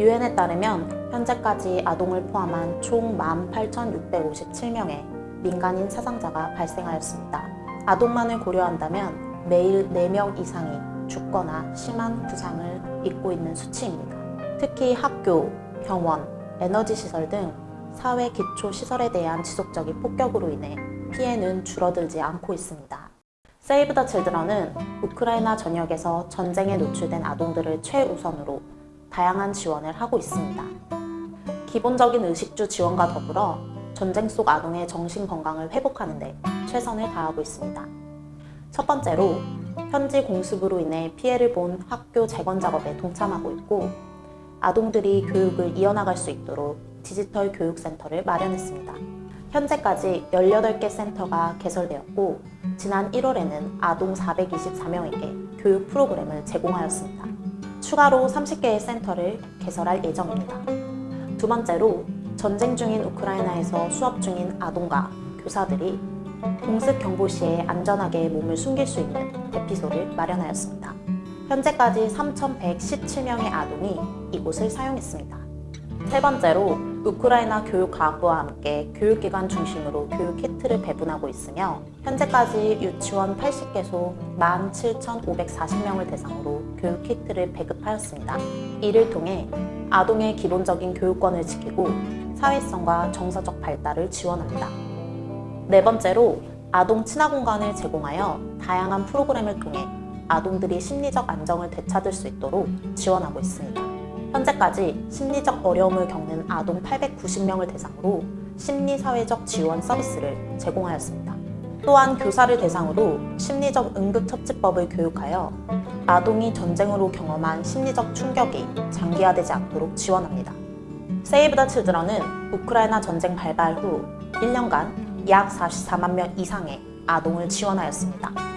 유엔에 따르면 현재까지 아동을 포함한 총 18,657명의 민간인 사상자가 발생하였습니다. 아동만을 고려한다면 매일 4명 이상이 죽거나 심한 부상을 입고 있는 수치입니다. 특히 학교, 병원, 에너지 시설 등 사회 기초 시설에 대한 지속적인 폭격으로 인해 피해는 줄어들지 않고 있습니다. 세이브 더 칠드런은 우크라이나 전역에서 전쟁에 노출된 아동들을 최우선으로 다양한 지원을 하고 있습니다. 기본적인 의식주 지원과 더불어 전쟁 속 아동의 정신 건강을 회복하는 데 최선을 다하고 있습니다. 첫 번째로 현지 공습으로 인해 피해를 본 학교 재건 작업에 동참하고 있고 아동들이 교육을 이어나갈 수 있도록 디지털 교육센터를 마련했습니다. 현재까지 18개 센터가 개설되었고 지난 1월에는 아동 424명에게 교육 프로그램을 제공하였습니다. 추가로 30개의 센터를 개설할 예정입니다. 두 번째로 전쟁 중인 우크라이나에서 수업 중인 아동과 교사들이 공습 경보 시에 안전하게 몸을 숨길 수 있는 대피소를 마련하였습니다. 현재까지 3,117명의 아동이 이곳을 사용했습니다. 세 번째로 우크라이나 교육과학부와 함께 교육기관 중심으로 교육 키트를 배분하고 있으며 현재까지 유치원 80개소 17,540명을 대상으로 교육 키트를 배급하였습니다. 이를 통해 아동의 기본적인 교육권을 지키고 사회성과 정서적 발달을 지원합니다. 네 번째로 아동 친화 공간을 제공하여 다양한 프로그램을 통해 아동들이 심리적 안정을 되찾을 수 있도록 지원하고 있습니다. 현재까지 심리적 어려움을 겪는 아동 890명을 대상으로 심리사회적 지원 서비스를 제공하였습니다. 또한 교사를 대상으로 심리적 응급처치법을 교육하여 아동이 전쟁으로 경험한 심리적 충격이 장기화되지 않도록 지원합니다. 세이브 더 칠드런은 우크라이나 전쟁 발발 후 1년간 약 44만 명 이상의 아동을 지원하였습니다.